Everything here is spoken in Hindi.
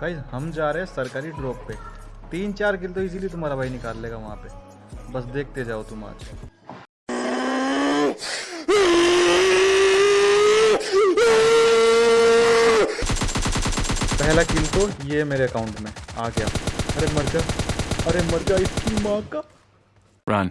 गाइज़ हम जा रहे हैं सरकारी ड्रॉप पे। तीन चार किल तो इजीली तुम्हारा भाई निकाल लेगा वहाँ पे। बस देखते जाओ तुम आज। पहला किल तो ये मेरे अकाउंट में आ गया। अरे मर जा। अरे मर जा, इसकी माँ का। रन